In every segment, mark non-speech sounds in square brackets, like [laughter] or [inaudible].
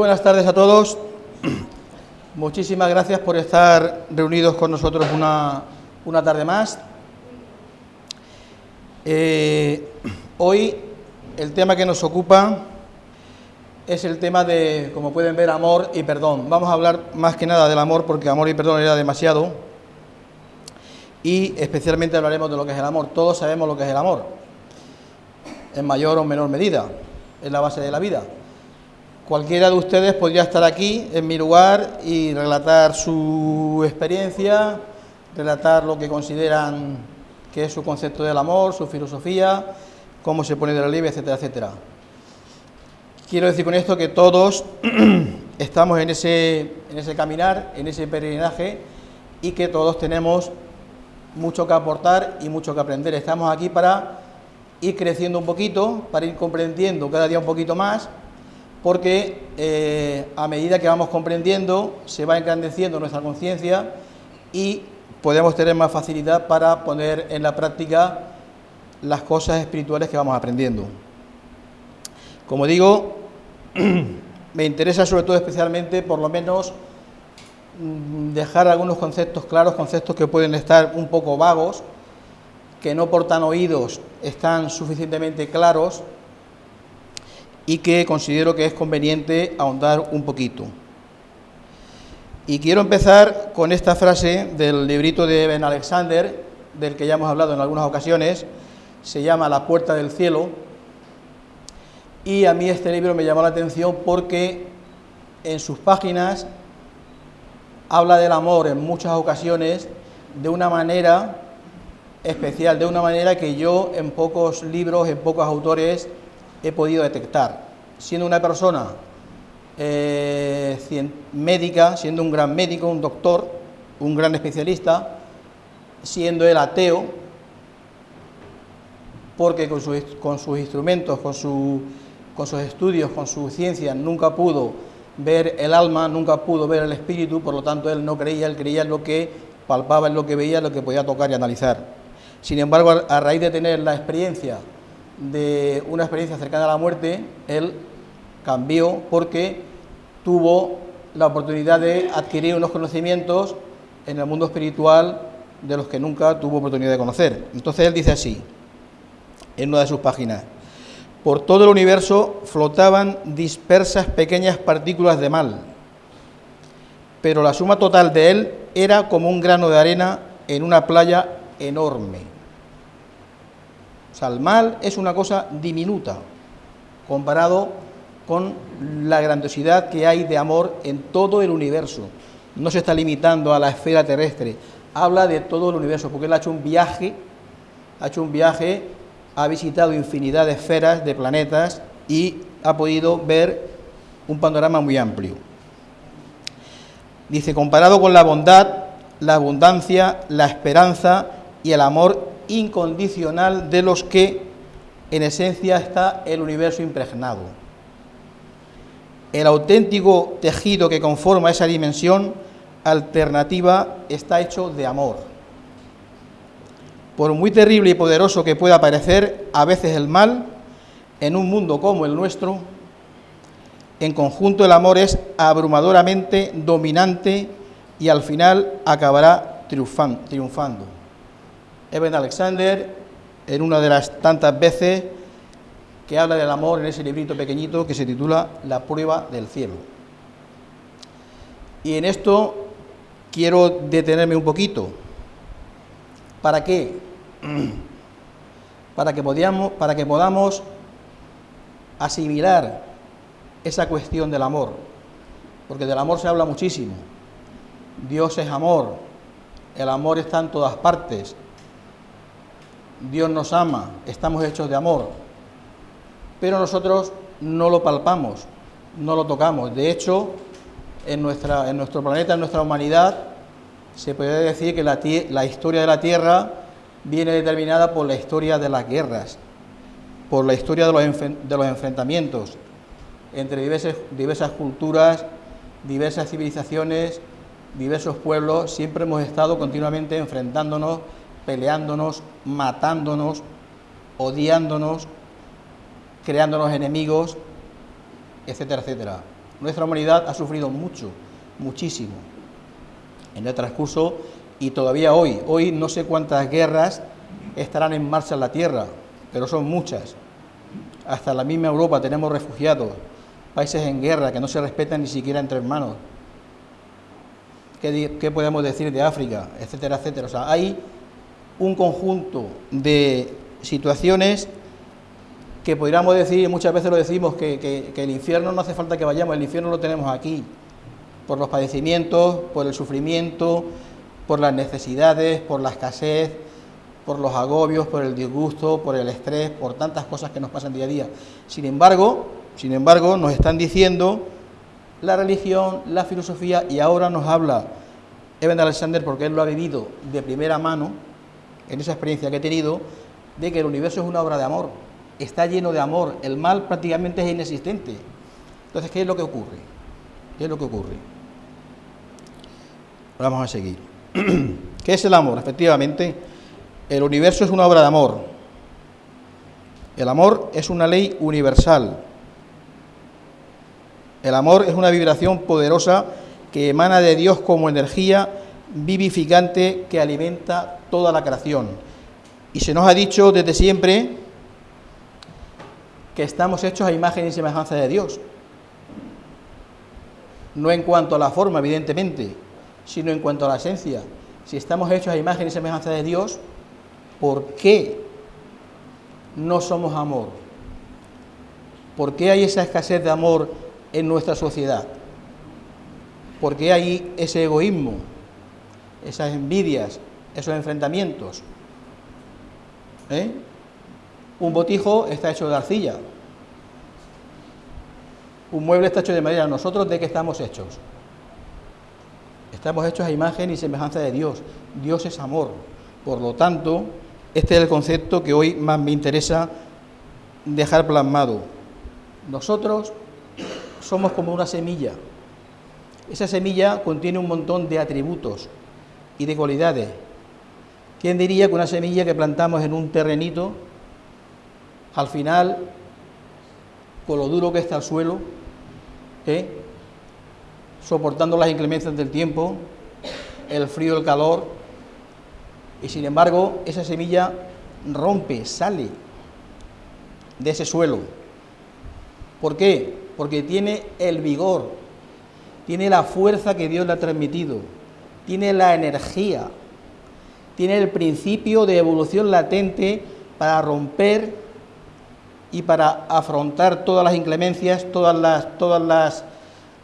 Buenas tardes a todos. Muchísimas gracias por estar reunidos con nosotros una, una tarde más. Eh, hoy el tema que nos ocupa es el tema de, como pueden ver, amor y perdón. Vamos a hablar más que nada del amor porque amor y perdón era demasiado. Y especialmente hablaremos de lo que es el amor. Todos sabemos lo que es el amor, en mayor o menor medida, es la base de la vida. Cualquiera de ustedes podría estar aquí en mi lugar y relatar su experiencia, relatar lo que consideran que es su concepto del amor, su filosofía, cómo se pone de relieve, etcétera, etcétera. Quiero decir con esto que todos [clears throat] estamos en ese, en ese caminar, en ese peregrinaje y que todos tenemos mucho que aportar y mucho que aprender. Estamos aquí para ir creciendo un poquito, para ir comprendiendo cada día un poquito más porque eh, a medida que vamos comprendiendo se va engrandeciendo nuestra conciencia y podemos tener más facilidad para poner en la práctica las cosas espirituales que vamos aprendiendo. Como digo, [clears throat] me interesa sobre todo especialmente por lo menos mm, dejar algunos conceptos claros, conceptos que pueden estar un poco vagos, que no portan oídos, están suficientemente claros y que considero que es conveniente ahondar un poquito. Y quiero empezar con esta frase del librito de Ben Alexander, del que ya hemos hablado en algunas ocasiones, se llama La puerta del cielo, y a mí este libro me llamó la atención porque en sus páginas habla del amor en muchas ocasiones de una manera especial, de una manera que yo en pocos libros, en pocos autores he podido detectar. Siendo una persona eh, médica, siendo un gran médico, un doctor, un gran especialista, siendo él ateo, porque con, con sus instrumentos, con, su, con sus estudios, con su ciencia, nunca pudo ver el alma, nunca pudo ver el espíritu, por lo tanto él no creía, él creía en lo que palpaba, en lo que veía, en lo que podía tocar y analizar. Sin embargo, a raíz de tener la experiencia de una experiencia cercana a la muerte, él cambió porque tuvo la oportunidad de adquirir unos conocimientos en el mundo espiritual de los que nunca tuvo oportunidad de conocer. Entonces él dice así, en una de sus páginas, por todo el universo flotaban dispersas pequeñas partículas de mal, pero la suma total de él era como un grano de arena en una playa enorme sea, el mal es una cosa diminuta comparado con la grandiosidad que hay de amor en todo el universo. No se está limitando a la esfera terrestre, habla de todo el universo, porque él ha hecho un viaje, ha hecho un viaje, ha visitado infinidad de esferas, de planetas y ha podido ver un panorama muy amplio. Dice, comparado con la bondad, la abundancia, la esperanza y el amor incondicional de los que en esencia está el universo impregnado. El auténtico tejido que conforma esa dimensión alternativa está hecho de amor. Por muy terrible y poderoso que pueda parecer a veces el mal, en un mundo como el nuestro, en conjunto el amor es abrumadoramente dominante y al final acabará triunfando. Eben Alexander, en una de las tantas veces que habla del amor en ese librito pequeñito que se titula La prueba del cielo. Y en esto quiero detenerme un poquito. ¿Para qué? [clears throat] Para que, podamos, para que podamos asimilar esa cuestión del amor. Porque del amor se habla muchísimo. Dios es amor. El amor está en todas partes. Dios nos ama, estamos hechos de amor, pero nosotros no lo palpamos, no lo tocamos. De hecho, en, nuestra, en nuestro planeta, en nuestra humanidad, se puede decir que la, la historia de la Tierra viene determinada por la historia de las guerras, por la historia de los, de los enfrentamientos entre diversas, diversas culturas, diversas civilizaciones, diversos pueblos, siempre hemos estado continuamente enfrentándonos peleándonos, matándonos, odiándonos, creándonos enemigos, etcétera, etcétera. Nuestra humanidad ha sufrido mucho, muchísimo, en el transcurso y todavía hoy. Hoy no sé cuántas guerras estarán en marcha en la Tierra, pero son muchas. Hasta la misma Europa tenemos refugiados, países en guerra que no se respetan ni siquiera entre hermanos. ¿Qué, podemos decir de África? Etcétera, etcétera. O sea, hay un conjunto de situaciones que podríamos decir, muchas veces lo decimos, que, el infierno no hace falta que vayamos, el infierno lo tenemos aquí, por los padecimientos, por el sufrimiento, por las necesidades, por la escasez, por los agobios, por el disgusto, por el estrés, por tantas cosas que nos pasan día a día. Sin embargo, sin embargo, nos están diciendo la religión, la filosofía, y ahora nos habla Eben Alexander, porque él lo ha vivido de primera mano, en esa experiencia que he tenido, de que el universo es una obra de amor, está lleno de amor, el mal prácticamente es inexistente. Entonces, ¿qué es lo que ocurre? ¿Qué es lo que ocurre? Vamos a seguir. [clears throat] ¿Qué es el amor? Efectivamente, el universo es una obra de amor. El amor es una ley universal. El amor es una vibración poderosa que emana de Dios como energía vivificante que alimenta toda la creación. Y se nos ha dicho desde siempre que estamos hechos a imagen y semejanza de Dios. No en cuanto a la forma, evidentemente, sino en cuanto a la esencia. Si estamos hechos a imagen y semejanza de Dios, ¿por qué no somos amor? ¿Por qué hay esa escasez de amor en nuestra sociedad? ¿Por qué hay ese egoísmo, esas envidias, esos enfrentamientos? ¿Eh? Un botijo está hecho de arcilla. Un mueble está hecho de madera. ¿Nosotros de qué estamos hechos? Estamos hechos a imagen y semejanza de Dios. Dios es amor. Por lo tanto, este es el concepto que hoy más me interesa dejar plasmado. Nosotros somos como una semilla. Esa semilla contiene un montón de atributos y de cualidades. ¿Quién diría que una semilla que plantamos en un terrenito al final, con lo duro que está el suelo, ¿eh? soportando las inclemencias del tiempo, el frío, el calor, y sin embargo esa semilla rompe, sale de ese suelo. ¿Por qué? Porque tiene el vigor, tiene la fuerza que Dios le ha transmitido, tiene la energía, tiene el principio de evolución latente para romper y para afrontar todas las inclemencias, todas las, todas las,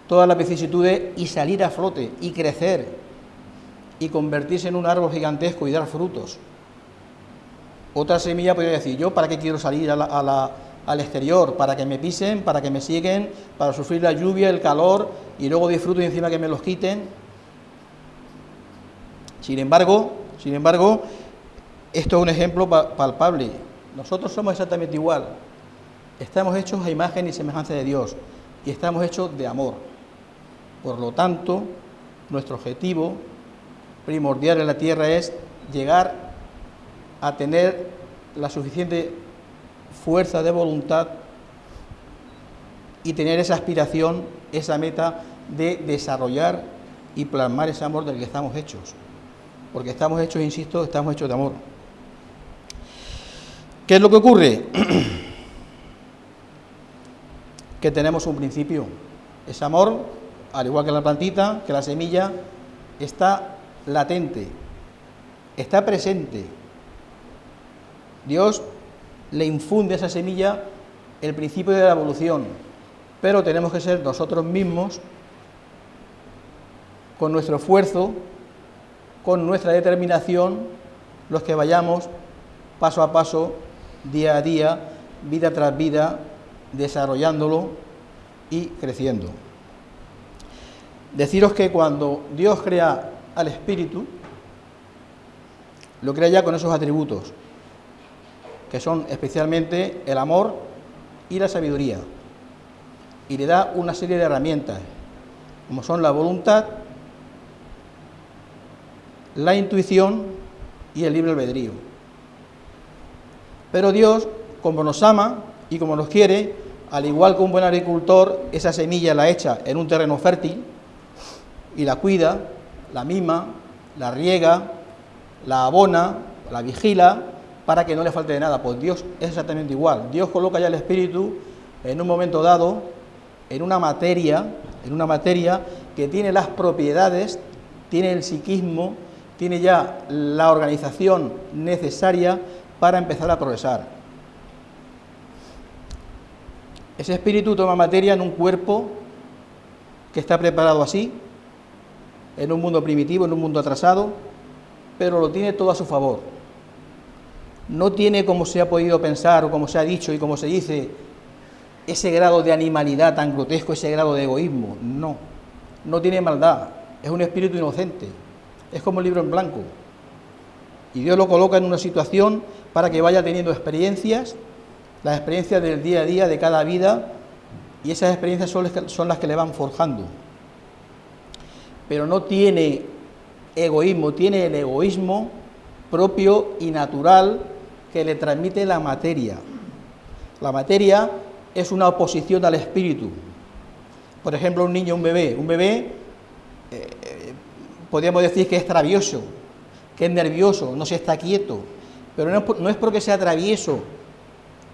todas las vicisitudes y salir a flote y crecer y convertirse en un árbol gigantesco y dar frutos. Otra semilla podría decir, yo para qué quiero salir al exterior, para que me pisen, para que me siguen, para sufrir la lluvia, el calor y luego disfruto y encima que me los quiten. Sin embargo, sin embargo, esto es un ejemplo palpable. Nosotros somos exactamente igual. Estamos hechos a imagen y semejanza de Dios y estamos hechos de amor. Por lo tanto, nuestro objetivo primordial en la tierra es llegar a tener la suficiente fuerza de voluntad y tener esa aspiración, esa meta de desarrollar y plasmar ese amor del que estamos hechos. Porque estamos hechos, insisto, estamos hechos de amor. ¿Qué es lo que ocurre? [clears throat] que tenemos un principio. Ese amor, al igual que la plantita, que la semilla, está latente, está presente. Dios le infunde a esa semilla el principio de la evolución, pero tenemos que ser nosotros mismos, con nuestro esfuerzo, con nuestra determinación, los que vayamos paso a paso, día a día, vida tras vida, desarrollándolo y creciendo. Deciros que cuando Dios crea al espíritu, lo crea ya con esos atributos, que son especialmente el amor y la sabiduría, y le da una serie de herramientas, como son la voluntad, la intuición y el libre albedrío. Pero Dios, como nos ama y como nos quiere, al igual que un buen agricultor, esa semilla la echa en un terreno fértil y la cuida, la mima, la riega, la abona, la vigila, para que no le falte de nada. Pues Dios es exactamente igual. Dios coloca ya el Espíritu en un momento dado en una materia, en una materia que tiene las propiedades, tiene el psiquismo, tiene ya la organización necesaria para empezar a progresar. Ese espíritu toma materia en un cuerpo que está preparado así, en un mundo primitivo, en un mundo atrasado, pero lo tiene todo a su favor. No tiene, como se ha podido pensar o como se ha dicho y como se dice, ese grado de animalidad tan grotesco, ese grado de egoísmo. No, no tiene maldad, es un espíritu inocente, es como el libro en blanco. Y Dios lo coloca en una situación para que vaya teniendo experiencias, las experiencias del día a día de cada vida, y esas experiencias son las que le van forjando. Pero no tiene egoísmo, tiene el egoísmo propio y natural que le transmite la materia. La materia es una oposición al espíritu. Por ejemplo, un niño, un bebé, un bebé, eh, podríamos decir que es travieso, que es nervioso, no se está quieto, pero no es, porque sea travieso,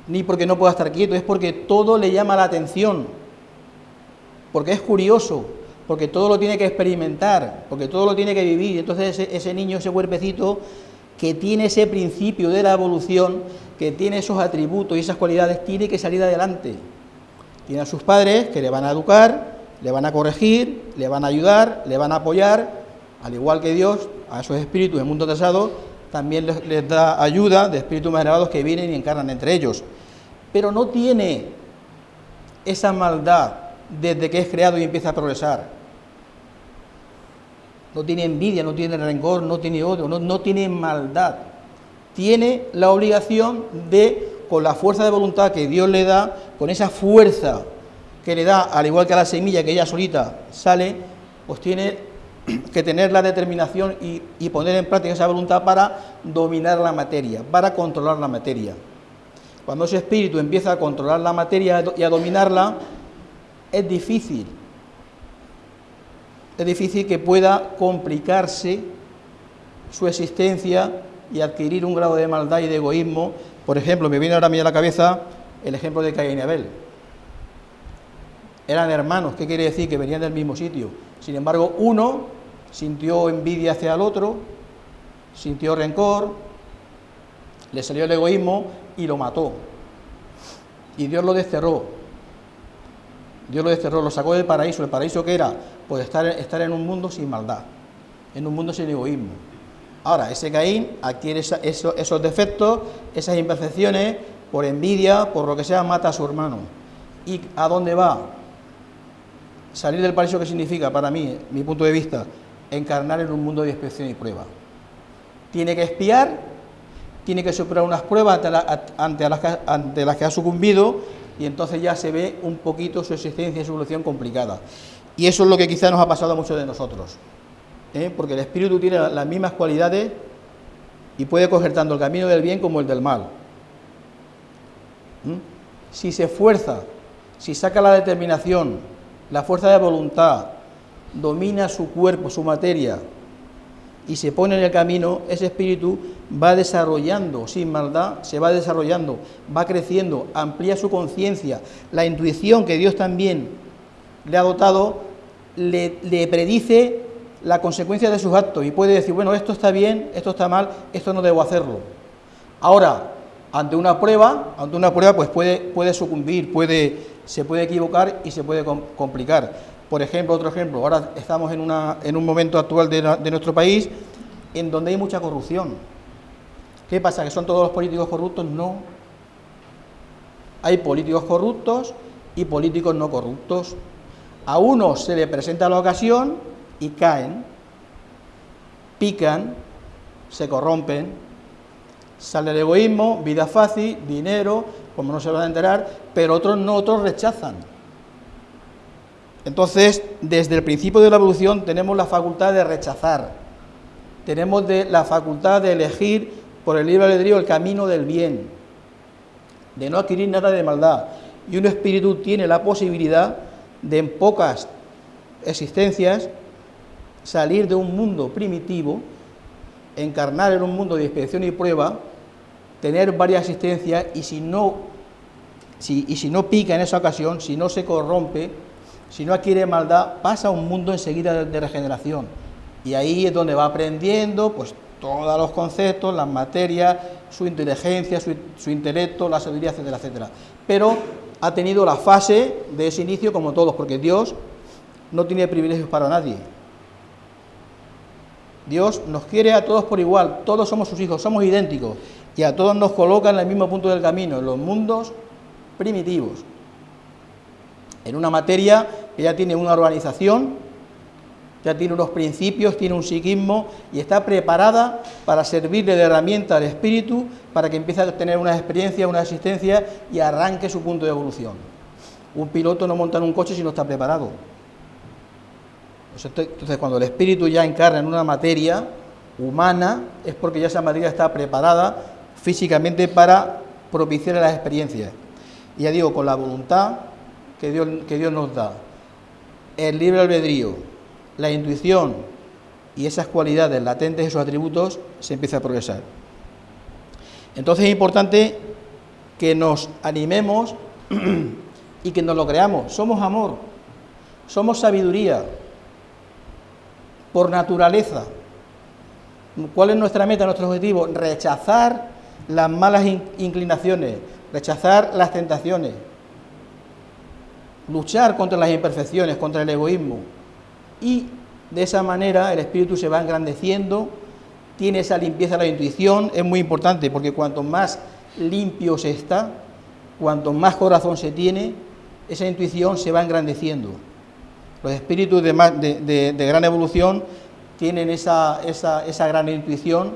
ni porque no pueda estar quieto, es porque todo le llama la atención, porque es curioso, porque todo lo tiene que experimentar, porque todo lo tiene que vivir. Entonces ese, ese niño, ese cuerpecito, que tiene ese principio de la evolución, que tiene esos atributos y esas cualidades, tiene que salir adelante. Tiene a sus padres que le van a educar, le van a corregir, le van a ayudar, le van a apoyar, al igual que Dios, a esos espíritus del mundo trazado, también les, les da ayuda de espíritus más elevados que vienen y encarnan entre ellos. Pero no tiene esa maldad desde que es creado y empieza a progresar. No tiene envidia, no tiene rencor, no tiene odio, no, no tiene maldad. Tiene la obligación de, con la fuerza de voluntad que Dios le da, con esa fuerza que le da, al igual que a la semilla que ella solita sale, pues tiene que tener la determinación y, poner en práctica esa voluntad para dominar la materia, para controlar la materia. Cuando ese espíritu empieza a controlar la materia y a dominarla, es difícil, es difícil que pueda complicarse su existencia y adquirir un grado de maldad y de egoísmo. Por ejemplo, me viene ahora a mí a la cabeza el ejemplo de Caín y Abel. Eran hermanos, ¿qué quiere decir? Que venían del mismo sitio. Sin embargo, uno sintió envidia hacia el otro, sintió rencor, le salió el egoísmo y lo mató. Y Dios lo desterró. Dios lo desterró, lo sacó del paraíso. ¿El paraíso que era? Pues estar, estar en un mundo sin maldad, en un mundo sin egoísmo. Ahora, ese Caín adquiere esa, eso, esos defectos, esas imperfecciones, por envidia, por lo que sea, mata a su hermano. ¿Y a dónde va? Salir del paraíso, ¿qué significa para mí, mi punto de vista? Encarnar en un mundo de inspección y prueba. Tiene que espiar, tiene que superar unas pruebas ante, la, ante, las, que, ha sucumbido y entonces ya se ve un poquito su existencia y su evolución complicada. Y eso es lo que quizá nos ha pasado a muchos de nosotros, ¿eh? porque el espíritu tiene las mismas cualidades y puede coger tanto el camino del bien como el del mal. Si se esfuerza, si saca la determinación, la fuerza de voluntad, domina su cuerpo, su materia, y se pone en el camino, ese espíritu va desarrollando, sin maldad, se va desarrollando, va creciendo, amplía su conciencia, la intuición que Dios también le ha dotado, le, predice la consecuencia de sus actos y puede decir, bueno, esto está bien, esto está mal, esto no debo hacerlo. Ahora, ante una prueba, ante una prueba, pues puede, puede sucumbir, puede, se puede equivocar y se puede complicar. Por ejemplo, otro ejemplo, ahora estamos en, una, en un momento actual de, de, nuestro país en donde hay mucha corrupción. ¿Qué pasa? ¿Que son todos los políticos corruptos? No. Hay políticos corruptos y políticos no corruptos. A unos se le presenta la ocasión y caen, pican, se corrompen, sale el egoísmo, vida fácil, dinero, como no se van a enterar, pero otros no, otros rechazan. Entonces, desde el principio de la evolución tenemos la facultad de rechazar, tenemos la facultad de elegir por el libre albedrío el camino del bien, de no adquirir nada de maldad. y un espíritu tiene la posibilidad de en pocas existencias salir de un mundo primitivo, encarnar en un mundo de expiación y prueba, tener varias existencias y si no, y si no pica en esa ocasión, si no se corrompe, si no adquiere maldad, pasa a un mundo enseguida de, regeneración. Y ahí es donde va aprendiendo pues todos los conceptos, las materias, su inteligencia, su, su intelecto, la sabiduría, etcétera, etcétera. Pero ha tenido la fase de ese inicio como todos, porque Dios no tiene privilegios para nadie. Dios nos quiere a todos por igual, todos somos sus hijos, somos idénticos y a todos nos coloca en el mismo punto del camino, en los mundos primitivos, en una materia que ya tiene una organización, ya tiene unos principios, tiene un psiquismo y está preparada para servirle de herramienta al espíritu para que empiece a tener una experiencia, una existencia y arranque su punto de evolución. Un piloto no monta en un coche si no está preparado. Entonces, cuando el espíritu ya encarna en una materia humana, es porque ya esa materia está preparada físicamente para propiciar las experiencias. Ya digo, con la voluntad que Dios, que Dios nos da, el libre albedrío, la intuición y esas cualidades latentes, esos atributos, se empieza a progresar. Entonces es importante que nos animemos [clears throat] y que nos lo creamos. Somos amor, somos sabiduría, por naturaleza. ¿Cuál es nuestra meta, nuestro objetivo? Rechazar las malas inclinaciones, rechazar las tentaciones, luchar contra las imperfecciones, contra el egoísmo. Y de esa manera el espíritu se va engrandeciendo, tiene esa limpieza de la intuición, es muy importante porque cuanto más limpio se está, cuanto más corazón se tiene, esa intuición se va engrandeciendo. Los espíritus de, gran evolución tienen esa, gran intuición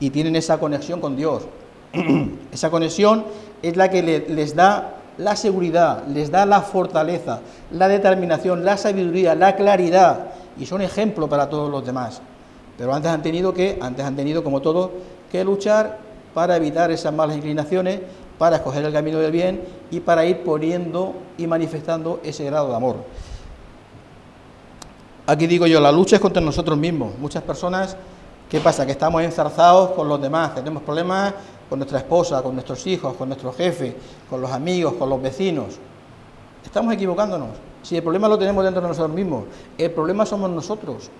y tienen esa conexión con Dios. [clears throat] esa conexión es la que les da la seguridad, les da la fortaleza, la determinación, la sabiduría, la claridad y son ejemplo para todos los demás. Pero antes han tenido que, antes han tenido como todos, que luchar para evitar esas malas inclinaciones, para escoger el camino del bien y para ir poniendo y manifestando ese grado de amor. Aquí digo yo, la lucha es contra nosotros mismos. Muchas personas, ¿qué pasa? Que estamos enzarzados con los demás, tenemos problemas con nuestra esposa, con nuestros hijos, con nuestro jefe, con los amigos, con los vecinos. Estamos equivocándonos. Si el problema lo tenemos dentro de nosotros mismos, el problema somos nosotros.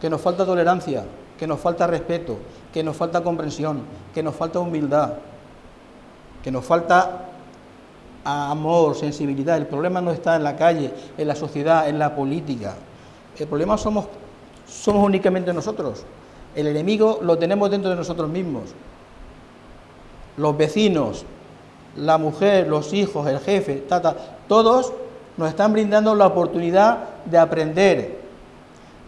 Que nos falta tolerancia, que nos falta respeto, que nos falta comprensión, que nos falta humildad, que nos falta amor, sensibilidad. El problema no está en la calle, en la sociedad, en la política. El problema somos, somos únicamente nosotros. El enemigo lo tenemos dentro de nosotros mismos. Los vecinos, la mujer, los hijos, el jefe, tata, todos nos están brindando la oportunidad de aprender,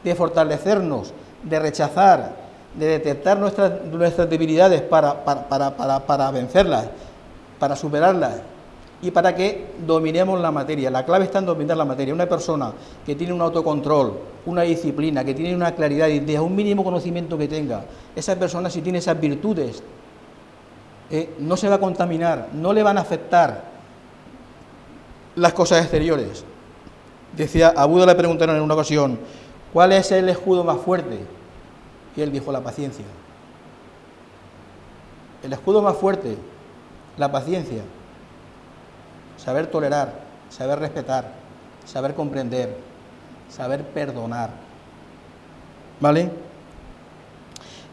de fortalecernos, de rechazar, de detectar nuestras, nuestras debilidades para, para, para, para vencerlas, para superarlas y para que dominemos la materia. La clave está en dominar la materia. Una persona que tiene un autocontrol, una disciplina, que tiene una claridad de idea, un mínimo conocimiento que tenga, esa persona si tiene esas virtudes, eh, no se va a contaminar, no le van a afectar las cosas exteriores. Decía, a Buda le preguntaron en una ocasión, ¿cuál es el escudo más fuerte? Y él dijo, la paciencia. El escudo más fuerte, la paciencia saber tolerar, saber respetar, saber comprender, saber perdonar. ¿Vale?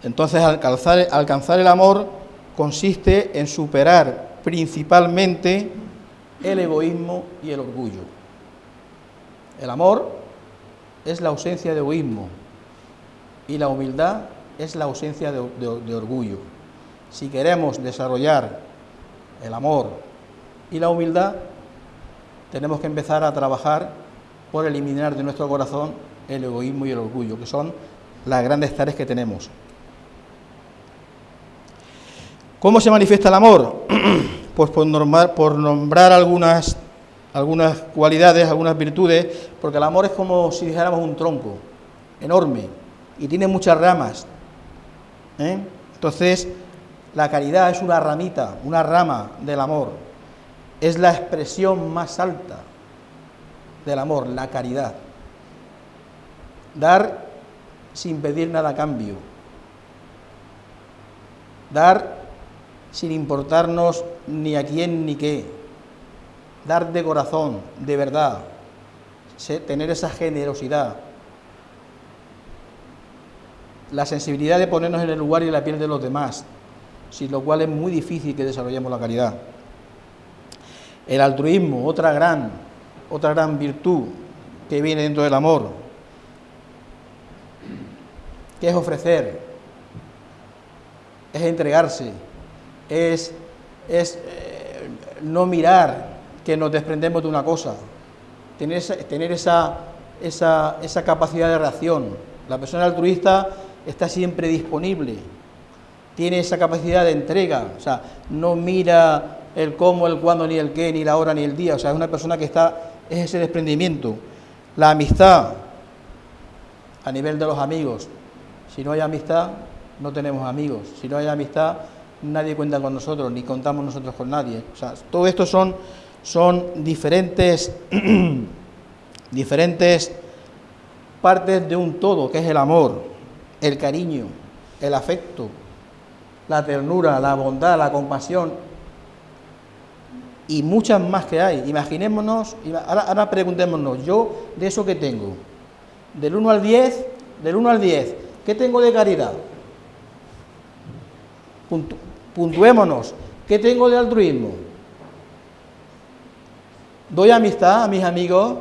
Entonces alcanzar, el amor consiste en superar principalmente el egoísmo y el orgullo. El amor es la ausencia de egoísmo y la humildad es la ausencia de orgullo. Si queremos desarrollar el amor, y la humildad, tenemos que empezar a trabajar por eliminar de nuestro corazón el egoísmo y el orgullo, que son las grandes tareas que tenemos. ¿Cómo se manifiesta el amor? [clears throat] Pues por nombrar, por nombrar algunas, algunas cualidades, algunas virtudes, porque el amor es como si dijéramos un tronco enorme y tiene muchas ramas. ¿eh? Entonces, la caridad es una ramita, una rama del amor es la expresión más alta del amor, la caridad. Dar sin pedir nada a cambio. Dar sin importarnos ni a quién ni qué. Dar de corazón, de verdad. Tener esa generosidad. La sensibilidad de ponernos en el lugar y la piel de los demás, sin lo cual es muy difícil que desarrollemos la caridad. El altruismo, otra gran, otra gran virtud que viene dentro del amor, que es ofrecer, es entregarse, es, es eh, no mirar que nos desprendemos de una cosa, tener, tener esa, esa, esa capacidad de reacción. La persona altruista está siempre disponible, tiene esa capacidad de entrega, o sea, no mira el cómo, el cuándo, ni el qué, ni la hora, ni el día. O sea, es una persona que está, es ese desprendimiento. La amistad a nivel de los amigos. Si no hay amistad, no tenemos amigos. Si no hay amistad, nadie cuenta con nosotros, ni contamos nosotros con nadie. O sea, todo esto son, son diferentes, [clears throat] diferentes partes de un todo, que es el amor, el cariño, el afecto, la ternura, la bondad, la compasión, y muchas más que hay. Imaginémonos, ahora, preguntémonos, yo de eso que tengo, del 1 al 10, del 1 al 10, ¿qué tengo de caridad? puntuémonos, ¿qué tengo de altruismo? Doy amistad a mis amigos,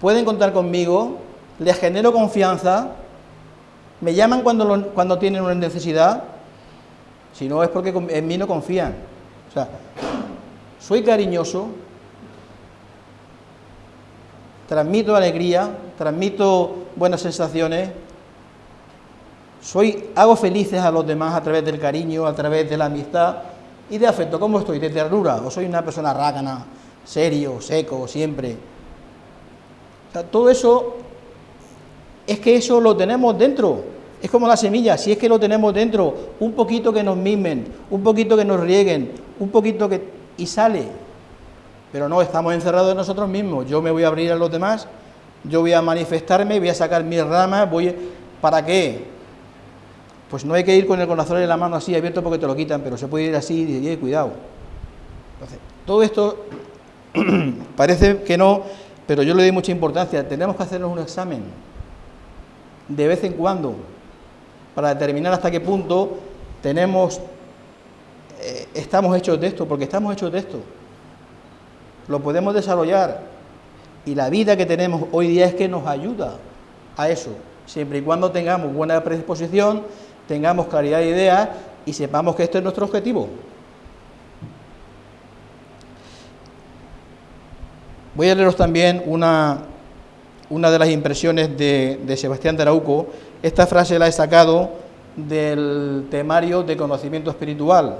pueden contar conmigo, les genero confianza, me llaman cuando, cuando tienen una necesidad, si no es porque en mí no confían. O sea, soy cariñoso, transmito alegría, transmito buenas sensaciones, soy, hago felices a los demás a través del cariño, a través de la amistad y de afecto. ¿Cómo estoy? ¿De ternura? ¿O soy una persona rácana, serio, seco, siempre? todo eso es que eso lo tenemos dentro. Es como la semilla, si es que lo tenemos dentro, un poquito que nos mimen, un poquito que nos rieguen, un poquito que y sale. Pero no, estamos encerrados en nosotros mismos. Yo me voy a abrir a los demás, yo voy a manifestarme, voy a sacar mis ramas, voy... ¿Para qué? Pues no hay que ir con el corazón en la mano así abierto porque te lo quitan, pero se puede ir así y, y cuidado. Entonces, todo esto [clears throat] parece que no, pero yo le doy mucha importancia. Tenemos que hacernos un examen de vez en cuando para determinar hasta qué punto tenemos eh, estamos hechos de esto, porque estamos hechos de esto. Lo podemos desarrollar. Y la vida que tenemos hoy día es que nos ayuda a eso, siempre y cuando tengamos buena predisposición, tengamos claridad de ideas y sepamos que este es nuestro objetivo. Voy a leeros también una, una de las impresiones de, Sebastián de Arauco. Esta frase la he sacado del temario de conocimiento espiritual,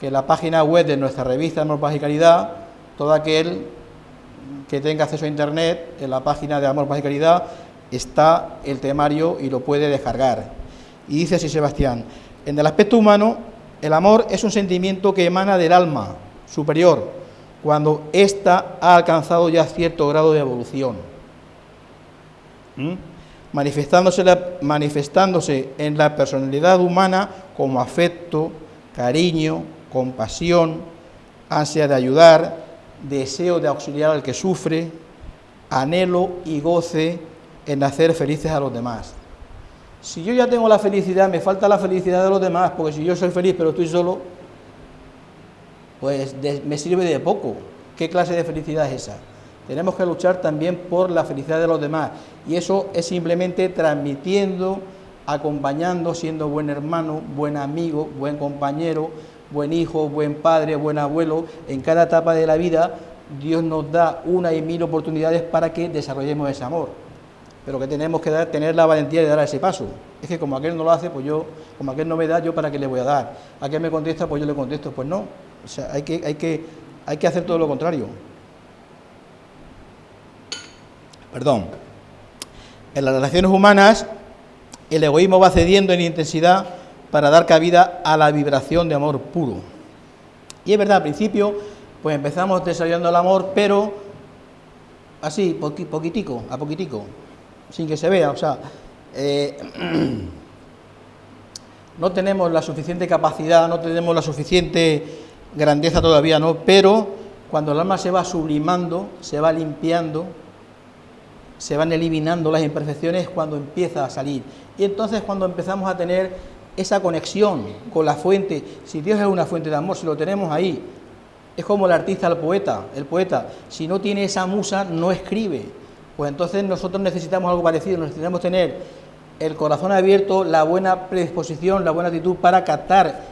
que la página web de nuestra revista Amor, Paz y Caridad, todo aquel que tenga acceso a Internet, en la página de Amor, Paz y Caridad, está el temario y lo puede descargar. Y dice así Sebastián, en el aspecto humano, el amor es un sentimiento que emana del alma superior, cuando ésta ha alcanzado ya cierto grado de evolución. ¿Mm? Manifestándose, manifestándose en la personalidad humana como afecto, cariño, compasión, ansia de ayudar, deseo de auxiliar al que sufre, anhelo y goce en hacer felices a los demás. Si yo ya tengo la felicidad, me falta la felicidad de los demás, porque si yo soy feliz pero estoy solo, pues me sirve de poco. ¿Qué clase de felicidad es esa? Tenemos que luchar también por la felicidad de los demás. Y eso es simplemente transmitiendo, acompañando, siendo buen hermano, buen amigo, buen compañero, buen hijo, buen padre, buen abuelo, en cada etapa de la vida Dios nos da una y mil oportunidades para que desarrollemos ese amor. Pero que tenemos que dar, tener la valentía de dar ese paso. Es que como aquel no lo hace, pues yo, como aquel no me da, yo para qué le voy a dar. Aquel me contesta, pues yo le contesto, pues no. O sea, hay que, hay que, hay que hacer todo lo contrario. Perdón. En las relaciones humanas, el egoísmo va cediendo en intensidad para dar cabida a la vibración de amor puro. Y es verdad, al principio pues empezamos desarrollando el amor, pero así, poquitico, a poquitico, sin que se vea, o sea, eh, [clears throat] no tenemos la suficiente capacidad, no tenemos la suficiente grandeza todavía, ¿no? Pero cuando el alma se va sublimando, se va limpiando, se van eliminando las imperfecciones cuando empieza a salir. Y entonces cuando empezamos a tener esa conexión con la fuente, si Dios es una fuente de amor, si lo tenemos ahí, es como el artista, el poeta, el poeta, si no tiene esa musa, no escribe. Pues entonces nosotros necesitamos algo parecido, necesitamos tener el corazón abierto, la buena predisposición, la buena actitud para captar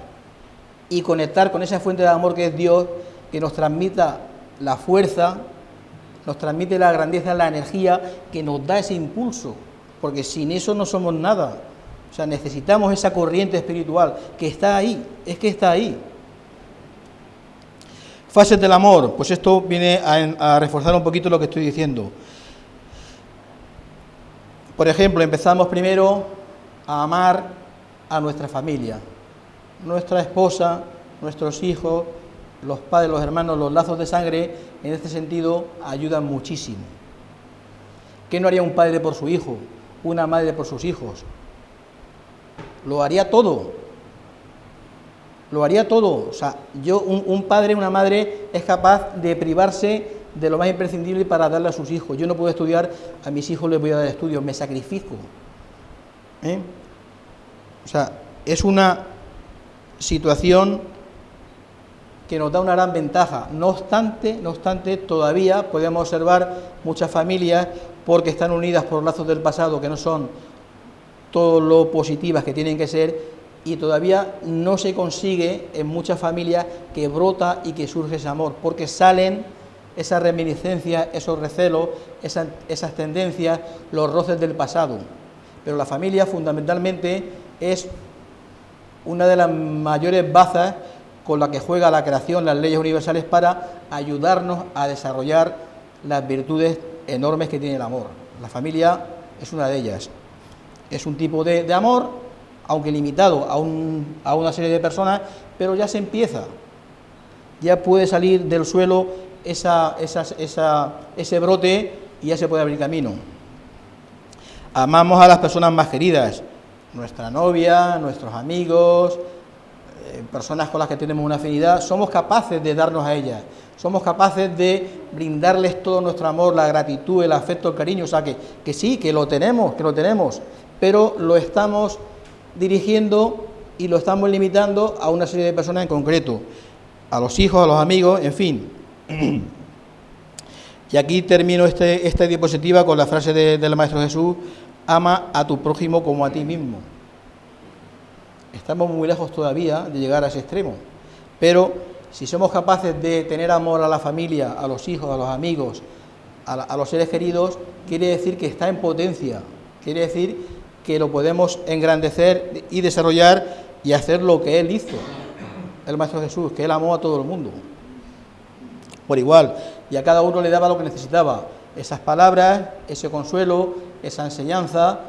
y conectar con esa fuente de amor que es Dios, que nos transmita la fuerza, nos transmite la grandeza, la energía, que nos da ese impulso, porque sin eso no somos nada. O sea, necesitamos esa corriente espiritual que está ahí, es que está ahí. Fases del amor, pues esto viene a, reforzar un poquito lo que estoy diciendo. Por ejemplo, empezamos primero a amar a nuestra familia, nuestra esposa, nuestros hijos, los padres, los hermanos, los lazos de sangre, en este sentido, ayudan muchísimo. ¿Qué no haría un padre por su hijo? Una madre por sus hijos. Lo haría todo. Lo haría todo. O sea, yo, un, un padre, una madre, es capaz de privarse de lo más imprescindible para darle a sus hijos. Yo no puedo estudiar, a mis hijos les voy a dar estudios, me sacrifico. ¿Eh? O sea, es una situación que nos da una gran ventaja. No obstante, no obstante, todavía podemos observar muchas familias porque están unidas por lazos del pasado que no son todo lo positivas que tienen que ser y todavía no se consigue en muchas familias que brota y que surge ese amor, porque salen esas reminiscencias, esos recelos, esas, esas tendencias, los roces del pasado. Pero la familia fundamentalmente es una de las mayores bazas con la que juega la creación, las leyes universales, para ayudarnos a desarrollar las virtudes enormes que tiene el amor. La familia es una de ellas. Es un tipo de, amor, aunque limitado a, a una serie de personas, pero ya se empieza. Ya puede salir del suelo esa, ese brote y ya se puede abrir camino. Amamos a las personas más queridas, nuestra novia, nuestros amigos, eh, personas con las que tenemos una afinidad, somos capaces de darnos a ellas, somos capaces de brindarles todo nuestro amor, la gratitud, el afecto, el cariño, o sea que sí, que lo tenemos, que lo tenemos, pero lo estamos dirigiendo y lo estamos limitando a una serie de personas en concreto, a los hijos, a los amigos, en fin. [clears throat] Y aquí termino este, esta diapositiva con la frase del Maestro Jesús, ama a tu prójimo como a ti mismo. Estamos muy lejos todavía de llegar a ese extremo. Pero si somos capaces de tener amor a la familia, a los hijos, a los amigos, a, los seres queridos, quiere decir que está en potencia. Quiere decir que lo podemos engrandecer y desarrollar y hacer lo que Él hizo, el Maestro Jesús, que Él amó a todo el mundo. Por igual, y a cada uno le daba lo que necesitaba, esas palabras, ese consuelo, esa enseñanza,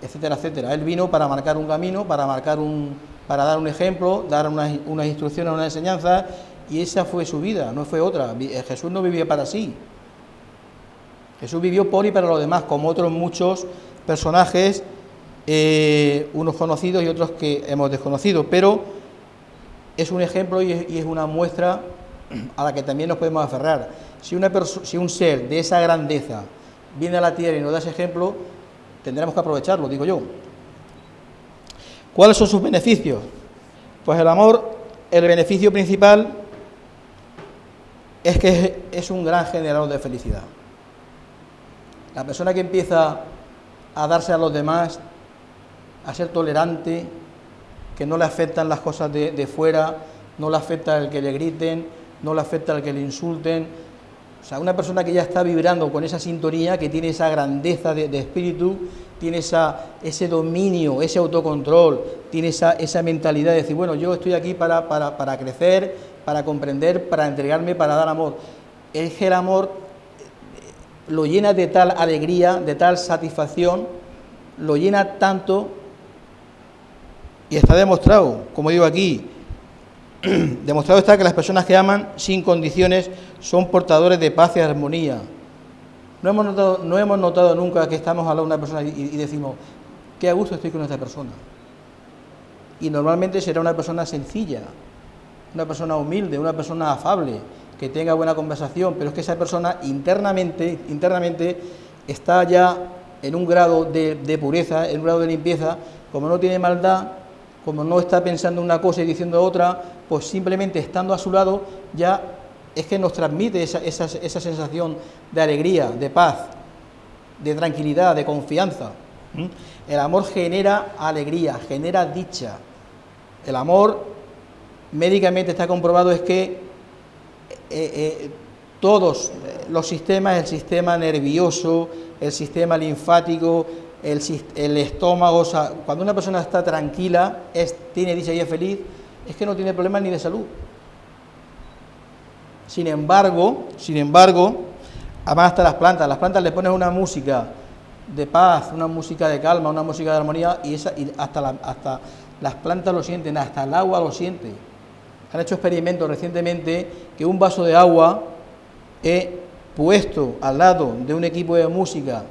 etcétera, etcétera. Él vino para marcar un camino, para marcar un, para dar un ejemplo, dar unas, unas instrucciones, una enseñanza, y esa fue su vida, no fue otra. Eh, Jesús no vivía para sí. Jesús vivió por y para los demás, como otros muchos personajes, eh, unos conocidos y otros que hemos desconocido, pero es un ejemplo y es, una muestra a la que también nos podemos aferrar. Si, una si un ser de esa grandeza viene a la tierra y nos da ese ejemplo, tendremos que aprovecharlo, digo yo. ¿Cuáles son sus beneficios? Pues el amor, el beneficio principal es que es un gran generador de felicidad. La persona que empieza a darse a los demás, a ser tolerante, que no le afectan las cosas de, fuera, no le afecta el que le griten, no le afecta el que le insulten, o sea, una persona que ya está vibrando con esa sintonía, que tiene esa grandeza de, espíritu, tiene esa, ese dominio, ese autocontrol, tiene esa, esa mentalidad de decir, bueno, yo estoy aquí para, para, para crecer, para comprender, para entregarme, para dar amor. Es que el amor eh, lo llena de tal alegría, de tal satisfacción, lo llena tanto, y está demostrado, como digo aquí, [clears throat] Demostrado está que las personas que aman sin condiciones son portadores de paz y armonía. No hemos notado, nunca que estamos hablando de una persona y, decimos, qué a gusto estoy con esta persona. Y normalmente será una persona sencilla, una persona humilde, una persona afable, que tenga buena conversación, pero es que esa persona internamente, internamente está ya en un grado de pureza, en un grado de limpieza, como no tiene maldad, como no está pensando una cosa y diciendo otra, pues simplemente estando a su lado ya es que nos transmite esa, esa, esa sensación de alegría, de paz, de tranquilidad, de confianza. El amor genera alegría, genera dicha. El amor médicamente está comprobado es que eh, eh, todos los sistemas, el sistema nervioso, el sistema linfático, el, estómago, cuando una persona está tranquila, es, tiene dicha y es feliz, es que no tiene problemas ni de salud. Sin embargo, sin embargo, además hasta las plantas, las plantas le pones una música de paz, una música de calma, una música de armonía y, esa, hasta, hasta las plantas lo sienten, hasta el agua lo siente. Han hecho experimentos recientemente que un vaso de agua he puesto al lado de un equipo de música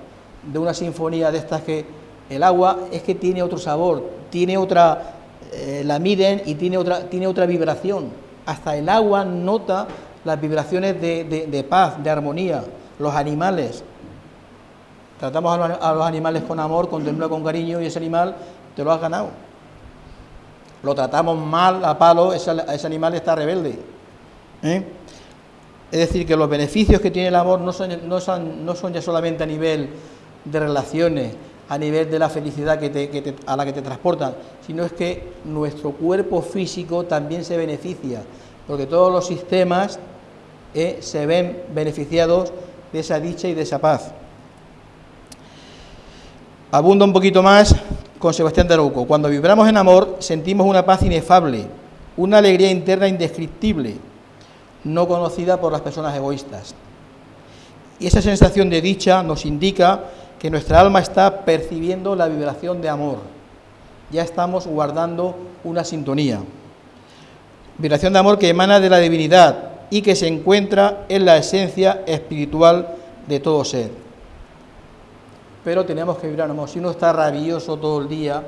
de una sinfonía de estas que el agua es que tiene otro sabor, tiene otra, eh, la miden y tiene otra, tiene otra vibración. Hasta el agua nota las vibraciones de, paz, de armonía. Los animales, tratamos a los, animales con amor, con temblor, con cariño y ese animal te lo has ganado. Lo tratamos mal a palo, ese, animal está rebelde. ¿eh? Es decir, que los beneficios que tiene el amor no son, no son, no son ya solamente a nivel de relaciones, a nivel de la felicidad que a la que te transportan, sino es que nuestro cuerpo físico también se beneficia, porque todos los sistemas eh, se ven beneficiados de esa dicha y de esa paz. Abunda un poquito más con Sebastián de. Cuando vibramos en amor, sentimos una paz inefable, una alegría interna indescriptible, no conocida por las personas egoístas. Y esa sensación de dicha nos indica que nuestra alma está percibiendo la vibración de amor. Ya estamos guardando una sintonía. Vibración de amor que emana de la divinidad y que se encuentra en la esencia espiritual de todo ser. Pero tenemos que vibrar amor. Si uno está rabioso todo el día,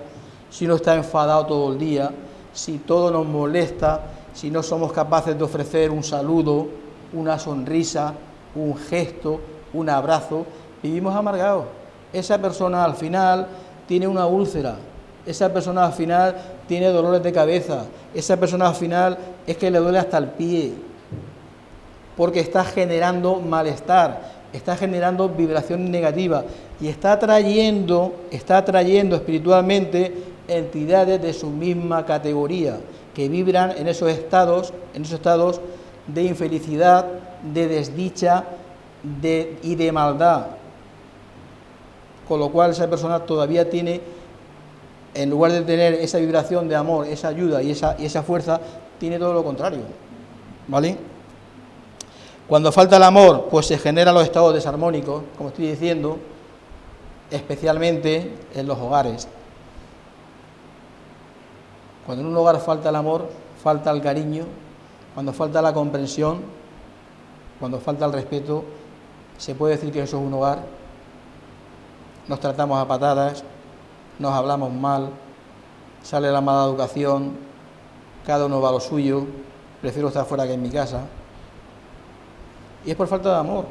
si uno está enfadado todo el día, si todo nos molesta, si no somos capaces de ofrecer un saludo, una sonrisa, un gesto, un abrazo, vivimos amargados esa persona al final tiene una úlcera, esa persona al final tiene dolores de cabeza, esa persona al final es que le duele hasta el pie, porque está generando malestar, está generando vibración negativa y está trayendo, está trayendo espiritualmente entidades de su misma categoría que vibran en esos estados, en esos estados de infelicidad, de desdicha y de maldad con lo cual esa persona todavía tiene, en lugar de tener esa vibración de amor, esa ayuda y esa, y esa fuerza, tiene todo lo contrario. ¿Vale? Cuando falta el amor, pues se generan los estados desarmónicos, como estoy diciendo, especialmente en los hogares. Cuando en un hogar falta el amor, falta el cariño, cuando falta la comprensión, cuando falta el respeto, se puede decir que eso es un hogar nos tratamos a patadas, nos hablamos mal, sale la mala educación, cada uno va a lo suyo, prefiero estar fuera que en mi casa. Y es por falta de amor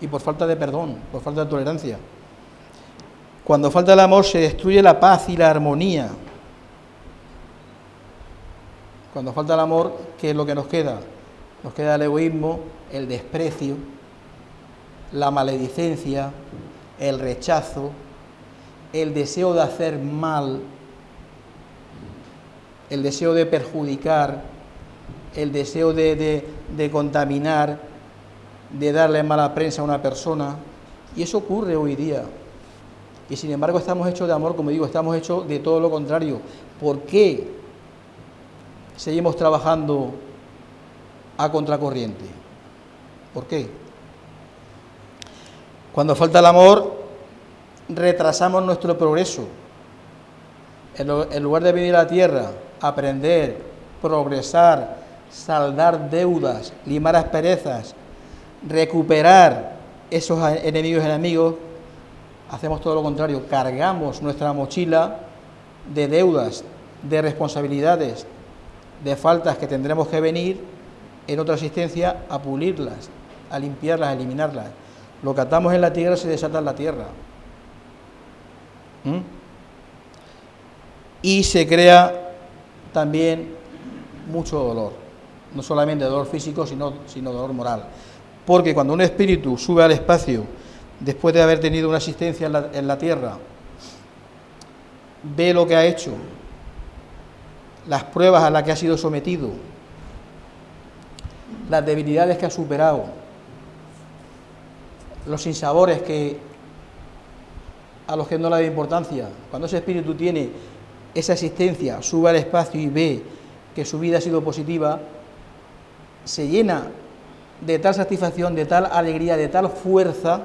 y por falta de perdón, por falta de tolerancia. Cuando falta el amor se destruye la paz y la armonía. Cuando falta el amor, ¿qué es lo que nos queda? Nos queda el egoísmo, el desprecio, la maledicencia, el rechazo, el deseo de hacer mal, el deseo de perjudicar, el deseo de, contaminar, de darle mala prensa a una persona. Y eso ocurre hoy día. Y sin embargo estamos hechos de amor, como digo, estamos hechos de todo lo contrario. ¿Por qué seguimos trabajando a contracorriente? ¿Por qué? Cuando falta el amor, retrasamos nuestro progreso. En lugar de venir a la tierra, aprender, progresar, saldar deudas, limar asperezas, recuperar esos enemigos enemigos, hacemos todo lo contrario, cargamos nuestra mochila de deudas, de responsabilidades, de faltas que tendremos que venir en otra asistencia a pulirlas, a limpiarlas, a eliminarlas. Lo que atamos en la tierra se desata en la tierra. ¿Mm? Y se crea también mucho dolor, no solamente dolor físico, sino, sino dolor moral. Porque cuando un espíritu sube al espacio, después de haber tenido una asistencia en la, tierra, ve lo que ha hecho, las pruebas a las que ha sido sometido, las debilidades que ha superado, los sinsabores que a los que no le da importancia. Cuando ese espíritu tiene esa asistencia, sube al espacio y ve que su vida ha sido positiva, se llena de tal satisfacción, de tal alegría, de tal fuerza,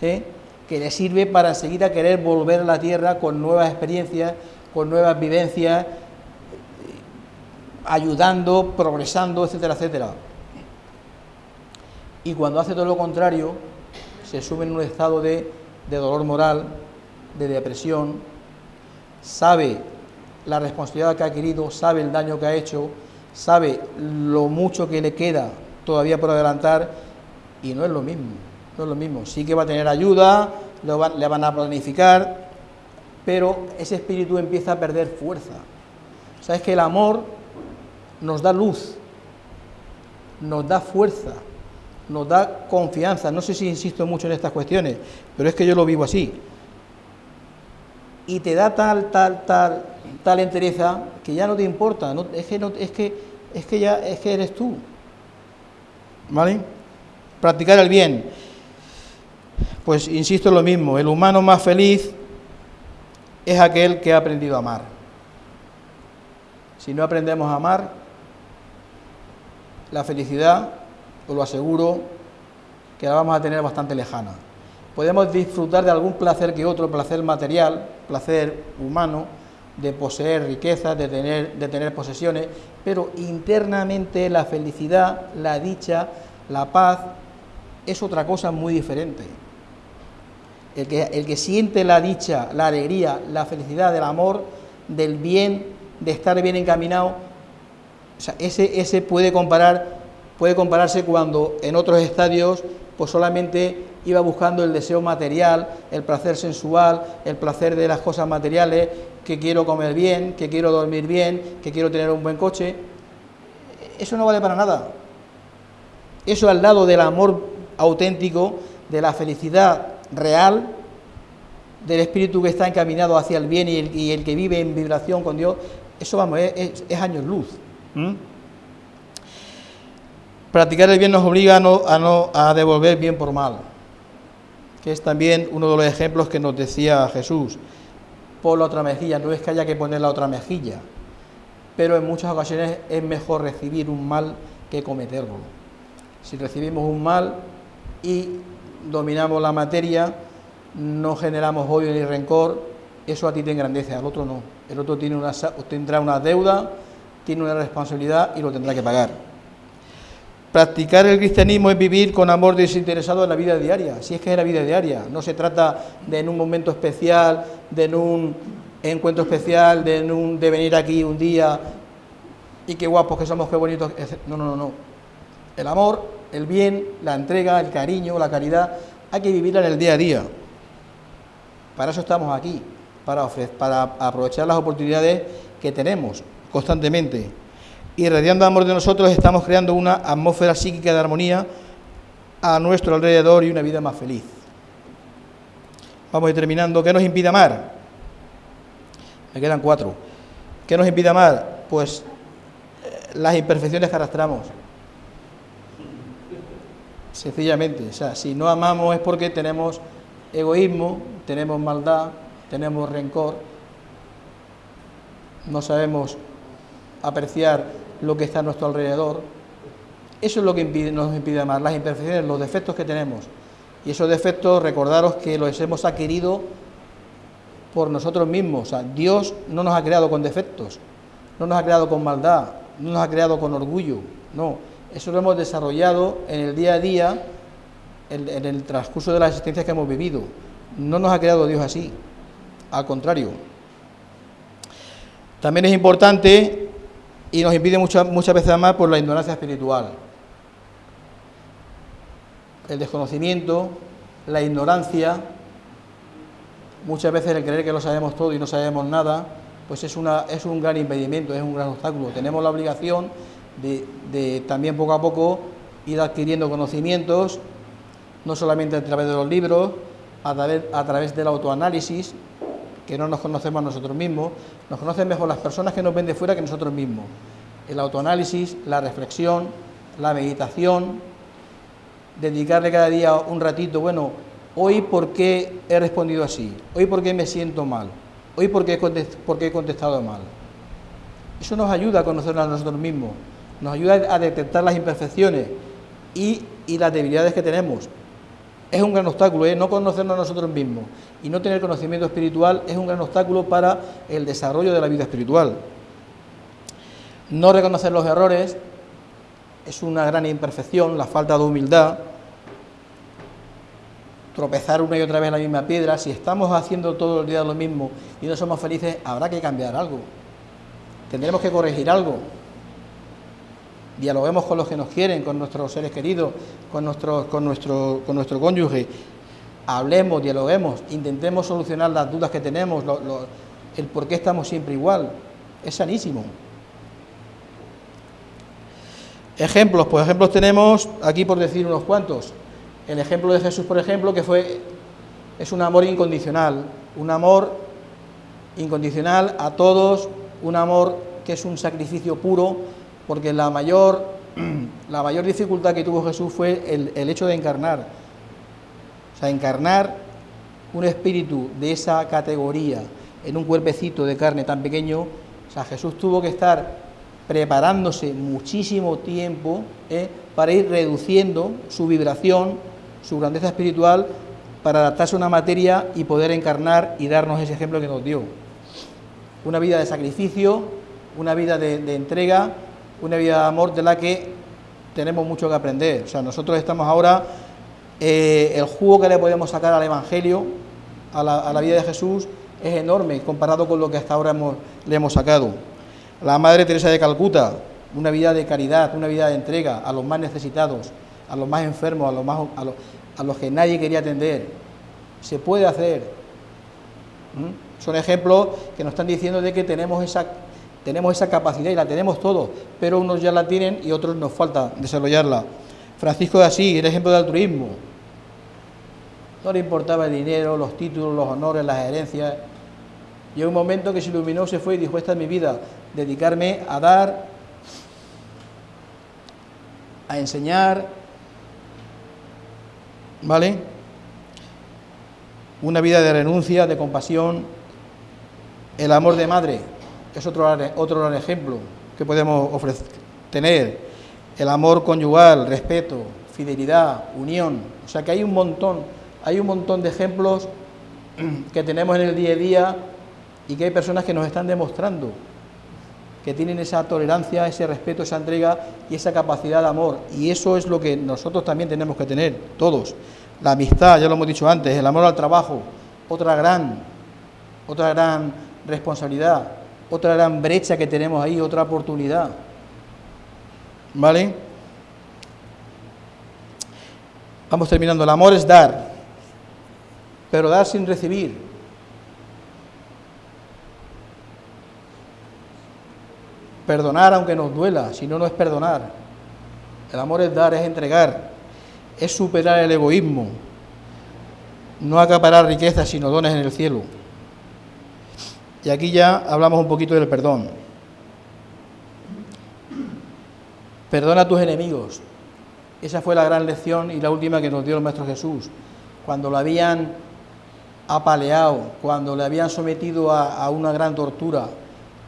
¿eh? que le sirve para seguir a querer volver a la tierra con nuevas experiencias, con nuevas vivencias, ayudando, progresando, etcétera, etcétera. Y cuando hace todo lo contrario, se sube en un estado de, de dolor moral, de depresión, sabe la responsabilidad que ha adquirido, sabe el daño que ha hecho, sabe lo mucho que le queda todavía por adelantar y no es lo mismo, no es lo mismo. Sí que va a tener ayuda, le van a planificar, pero ese espíritu empieza a perder fuerza. O sea, es que el amor nos da luz, nos da fuerza, nos da confianza. No sé si insisto mucho en estas cuestiones, pero es que yo lo vivo así. Y te da tal, tal, tal, tal entereza que ya no te importa, es, que es, que, es que ya es que eres tú. ¿Vale? Practicar el bien. Pues insisto en lo mismo, el humano más feliz es aquel que ha aprendido a amar. Si no aprendemos a amar, la felicidad, lo aseguro, que la vamos a tener bastante lejana. Podemos disfrutar de algún placer que otro, placer material, placer humano, de poseer riquezas, de tener, de tener posesiones, pero internamente la felicidad, la dicha, la paz, es otra cosa muy diferente. El que, el que siente la dicha, la alegría, la felicidad del amor, del bien, de estar bien encaminado, ese, ese puede, comparar, puede compararse cuando en otros estadios pues solamente iba buscando el deseo material, el placer sensual, el placer de las cosas materiales, que quiero comer bien, que quiero dormir bien, que quiero tener un buen coche. Eso no vale para nada. Eso al lado del amor auténtico, de la felicidad real, del espíritu que está encaminado hacia el bien y el, que vive en vibración con Dios, eso vamos, es, años luz. Practicar el bien nos obliga a, no, a, devolver bien por mal, que es también uno de los ejemplos que nos decía Jesús. Por la otra mejilla, no es que haya que poner la otra mejilla, pero en muchas ocasiones es mejor recibir un mal que cometerlo. Si recibimos un mal y dominamos la materia, no generamos odio ni rencor, eso a ti te engrandece, al otro no. El otro tiene una, tendrá una deuda, tiene una responsabilidad y lo tendrá que pagar. Practicar el cristianismo es vivir con amor desinteresado en la vida diaria, si es que es la vida diaria. No se trata de en un momento especial, de en un encuentro especial, de, un, de venir aquí un día y qué guapos que somos, qué bonitos. No, no, no, no. El amor, el bien, la entrega, el cariño, la caridad, hay que vivirla en el día a día. Para eso estamos aquí, para, para aprovechar las oportunidades que tenemos constantemente. Y radiando amor de nosotros estamos creando una atmósfera psíquica de armonía a nuestro alrededor y una vida más feliz. Vamos a ir terminando. ¿Qué nos impide amar? Me quedan cuatro. ¿Qué nos impide amar? Pues eh, las imperfecciones que arrastramos. Sencillamente, o sea, si no amamos es porque tenemos egoísmo, tenemos maldad, tenemos rencor, no sabemos apreciar lo que está a nuestro alrededor. Eso es lo que nos impide amar, las imperfecciones, los defectos que tenemos. Y esos defectos, recordaros que los hemos adquirido por nosotros mismos. O sea, Dios no nos ha creado con defectos, no nos ha creado con maldad, no nos ha creado con orgullo, no, eso lo hemos desarrollado en el día a día, en, el transcurso de la existencia que hemos vivido. No nos ha creado Dios así, al contrario. También es importante y nos impide muchas, muchas veces más por la ignorancia espiritual. El desconocimiento, la ignorancia, muchas veces el creer que lo sabemos todo y no sabemos nada, pues es, una, es un gran impedimento, es un gran obstáculo. Tenemos la obligación de, también poco a poco ir adquiriendo conocimientos, no solamente a través de los libros, a través, a través del autoanálisis, que no nos conocemos a nosotros mismos, nos conocen mejor las personas que nos ven de fuera que nosotros mismos. El autoanálisis, la reflexión, la meditación, dedicarle cada día un ratito, bueno, hoy por qué he respondido así, hoy por qué me siento mal, hoy por qué, he contestado mal. Eso nos ayuda a conocernos a nosotros mismos, nos ayuda a detectar las imperfecciones y, las debilidades que tenemos. Es un gran obstáculo, ¿eh? no conocernos a nosotros mismos y no tener conocimiento espiritual es un gran obstáculo para el desarrollo de la vida espiritual. No reconocer los errores es una gran imperfección, la falta de humildad, tropezar una y otra vez la misma piedra, si estamos haciendo todo el día lo mismo y no somos felices, habrá que cambiar algo. Tendremos que corregir algo. Dialoguemos con los que nos quieren, con nuestros seres queridos, con con nuestro, con nuestro cónyuge. Hablemos, dialoguemos, intentemos solucionar las dudas que tenemos, el por qué estamos siempre igual. Es sanísimo. Ejemplos, pues ejemplos tenemos aquí por decir unos cuantos. El ejemplo de Jesús, por ejemplo, que fue, es un amor incondicional, un amor incondicional a todos, un amor que es un sacrificio puro, porque la mayor, [clears throat] la mayor dificultad que tuvo Jesús fue el, el hecho de encarnar. Sea, encarnar un espíritu de esa categoría en un cuerpecito de carne tan pequeño, o sea, Jesús tuvo que estar preparándose muchísimo tiempo ¿eh? para ir reduciendo su vibración su grandeza espiritual para adaptarse a una materia y poder encarnar y darnos ese ejemplo que nos dio. Una vida de sacrificio, una vida de, entrega, una vida de amor de la que tenemos mucho que aprender. O sea, nosotros estamos ahora, eh, el jugo que le podemos sacar al Evangelio, a la, vida de Jesús, es enorme comparado con lo que hasta ahora le hemos sacado. La Madre Teresa de Calcuta, una vida de caridad, una vida de entrega a los más necesitados, a los más enfermos, a los, más, a los, que nadie quería atender. Se puede hacer. Son ejemplos que nos están diciendo de que tenemos esa, tenemos esa capacidad y la tenemos todos, pero unos ya la tienen y otros nos falta desarrollarla. Francisco de Asís, el ejemplo de altruismo. No le importaba el dinero, los títulos, los honores, las herencias. Llegó un momento que se iluminó, se fue y dijo, esta es mi vida, dedicarme a dar, a enseñar, ¿Vale? Una vida de renuncia, de compasión. El amor de madre es otro, otro ejemplo que podemos ofrecer, tener. El amor conyugal, respeto, fidelidad, unión. O sea que hay un montón, hay un montón de ejemplos que tenemos en el día a día y que hay personas que nos están demostrando que tienen esa tolerancia, ese respeto, esa entrega y esa capacidad de amor. Y eso es lo que nosotros también tenemos que tener, todos. La amistad, ya lo hemos dicho antes, el amor al trabajo, otra gran, otra gran responsabilidad, otra gran brecha que tenemos ahí, otra oportunidad. ¿Vale? Vamos terminando. El amor es dar, pero dar sin recibir. Perdonar aunque nos duela, si no, no es perdonar. El amor es dar, es entregar, es superar el egoísmo, no acaparar riquezas, sino dones en el cielo. Y aquí ya hablamos un poquito del perdón. Perdona a tus enemigos. Esa fue la gran lección y la última que nos dio el Maestro Jesús. Cuando lo habían apaleado, cuando le habían sometido a, a una gran tortura,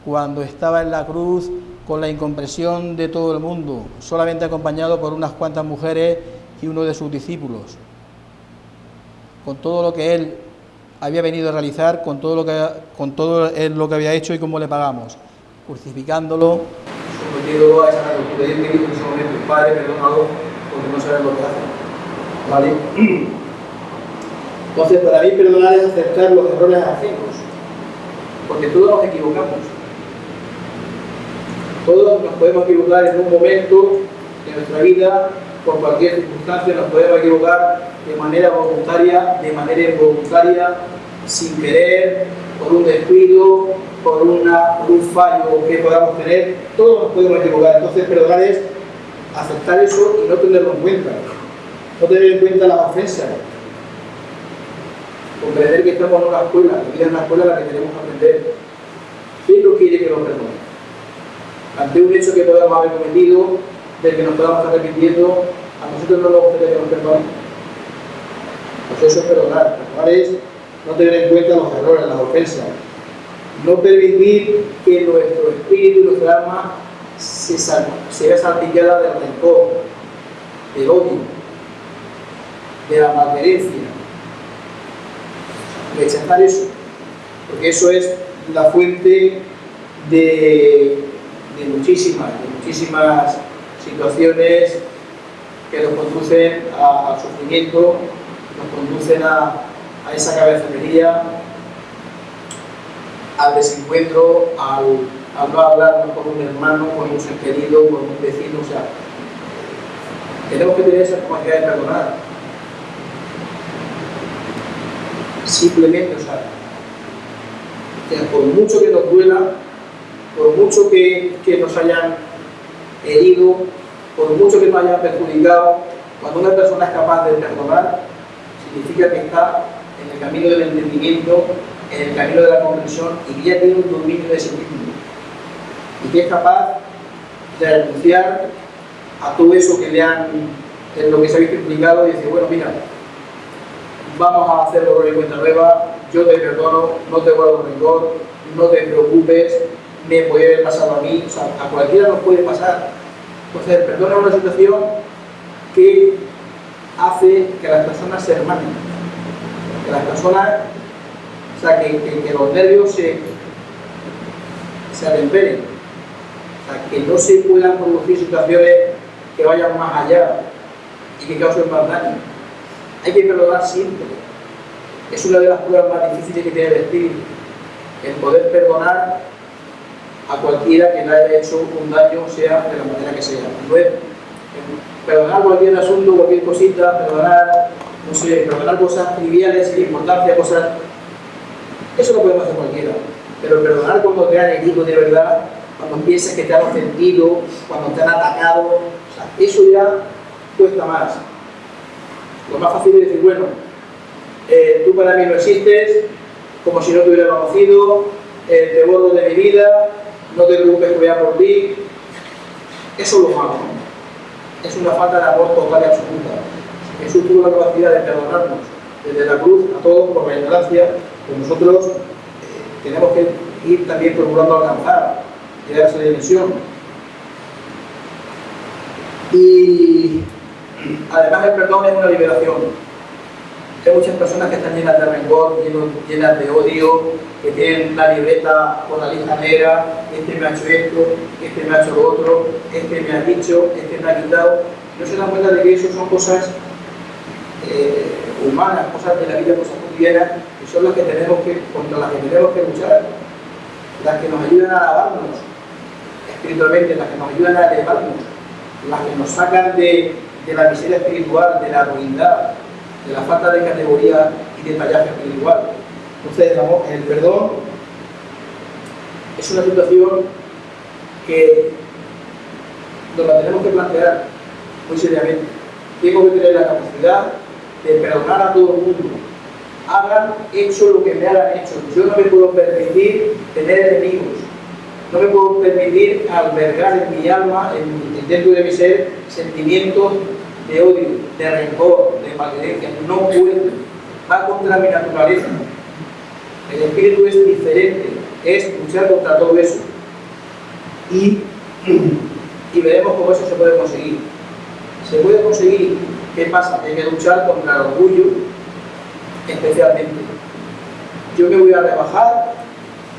cuando estaba en la cruz con la incompresión de todo el mundo, solamente acompañado por unas cuantas mujeres y uno de sus discípulos. Con todo lo que él había venido a realizar, con todo lo que, con todo lo que había hecho y cómo le pagamos, crucificándolo, sometido a esa locura. Yo te digo en ese momento, Padre, perdónalo, porque no sabes lo que hace. ¿Vale? [clears throat] Entonces, para mí perdonar es aceptar los errores ajenos, porque todos nos equivocamos. Todos nos podemos equivocar en un momento de nuestra vida, por cualquier circunstancia, nos podemos equivocar de manera voluntaria, de manera involuntaria, sin querer, por un descuido, por, una, un fallo que podamos tener, todos nos podemos equivocar. Entonces, perdonar es aceptar eso y no tenerlo en cuenta. No tener en cuenta las ofensas. Comprender que estamos en una escuela, que es una escuela la que tenemos que aprender. ¿Quién no quiere que nos perdone? Ante un hecho que podamos haber cometido, del que nos podamos estar repitiendo, a nosotros no nos gustaría que nos perdonen. Pues eso es perdonar. Perdonar es no tener en cuenta los errores, las ofensas. No permitir que nuestro espíritu y nuestra alma se, sea salpicada del rencor, del odio, de la malverencia. Rechazar eso, porque eso es la fuente de, de muchísimas, de muchísimas situaciones que nos conducen al sufrimiento, nos conducen a, a esa cabezonería, al desencuentro, al, no hablarnos con un hermano, con un ser querido, con un vecino, o sea, tenemos que tener esa capacidad de perdonar. Simplemente, o por mucho que nos duela, por mucho que, que nos hayan herido, por mucho que nos hayan perjudicado, cuando una persona es capaz de perdonar, significa que está en el camino del entendimiento, en el camino de la comprensión y que ya tiene un dominio de sí mismo. Y que es capaz de renunciar a todo eso que le han, en lo que se ha visto implicado y decir, bueno, mira, vamos a hacer horror y cuenta nueva, yo te perdono, no te guardo rencor, no te preocupes, me puede haber pasado a mí, o sea, a cualquiera nos puede pasar. Entonces, el perdón es una situación que hace que las personas se hermanen, que las personas, o sea, que, que, los nervios se, se atemperen, o sea, que no se puedan producir situaciones que vayan más allá y que causen más daño. Hay que perdonar siempre. Es una de las pruebas más difíciles que tiene el espíritu, el poder perdonar a cualquiera que le haya hecho un daño, sea de la manera que sea. perdonar cualquier asunto, cualquier cosita, perdonar, no sé, perdonar cosas triviales, sin importancia, cosas... Eso lo podemos hacer cualquiera. Pero perdonar cuando te han herido de verdad, cuando piensas que te han ofendido, cuando te han atacado, o sea, eso ya cuesta más. Lo más fácil es decir, bueno, eh, tú para mí no existes, como si no te hubiera conocido, eh, te borro de mi vida, no te preocupes que voy a por ti. Eso es lo malo. Es una falta de amor total y absoluta. Jesús tuvo la capacidad de perdonarnos desde la cruz a todos por la ignorancia que nosotros eh, tenemos que ir también procurando alcanzar, llegar a esa dimensión. Y además el perdón es una liberación hay muchas personas que están llenas de rencor, llenas de odio, que tienen la libreta con la lista negra, este me ha hecho esto, este me ha hecho lo otro, este me ha dicho, este me ha quitado. No se dan cuenta de que eso son cosas eh, humanas, cosas de la vida, cosas cotidianas, que son las que tenemos que, contra las que tenemos que luchar, las que nos ayudan a alabarnos espiritualmente, las que nos ayudan a elevarnos, las que nos sacan de, de la miseria espiritual, de la ruindad, de la falta de categoría y de tallaje espiritual. Entonces, el perdón es una situación que nos la tenemos que plantear muy seriamente. Tengo que tener la capacidad de perdonar a todo el mundo. Hagan hecho lo que me hagan hecho. Yo no me puedo permitir tener enemigos. No me puedo permitir albergar en mi alma, en, dentro de mi ser, sentimientos de odio, de rencor, de maldicencia, no puede, va contra mi naturaleza. El espíritu es diferente, es luchar contra todo eso. Y, y veremos cómo eso se puede conseguir. Se puede conseguir, ¿qué pasa? Hay que luchar contra el orgullo, especialmente. Yo me voy a rebajar,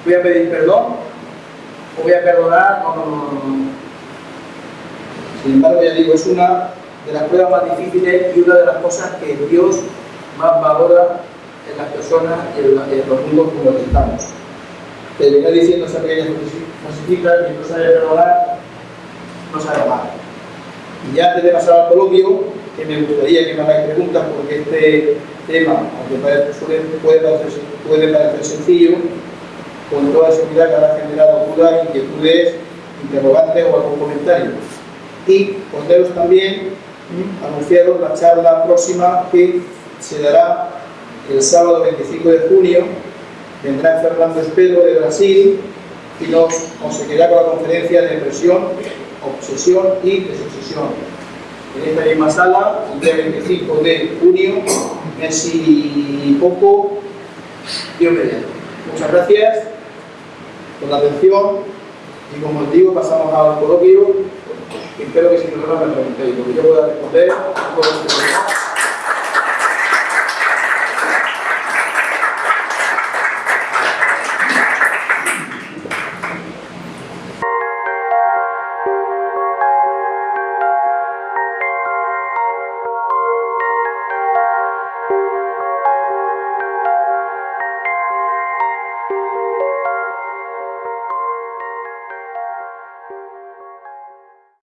voy a pedir perdón, voy a perdonar. Sin embargo, ya digo, es una de las pruebas más difíciles y una de las cosas que Dios más valora en las personas y en, los mundos como los que estamos. Te venía diciendo esa pequeña frasecita que no sabe perdonar, no sabe amar. Y antes de pasar al coloquio, que me gustaría que me hagáis preguntas porque este tema, aunque puede parecer, puede parecer sencillo, con toda seguridad que habrá generado dudas, inquietudes, interrogantes o algún comentario. Y poneros también, anunciaros la charla próxima que se dará el sábado 25 de junio. Vendrá Fernando Espero de Brasil y nos conseguirá con la conferencia de depresión, obsesión y desobsesión. En esta misma sala, el día 25 de junio, mes y poco, Dios mediante. Muchas gracias por la atención y como os digo, pasamos al coloquio. Espero que si no me preguntéis, porque yo pueda responder.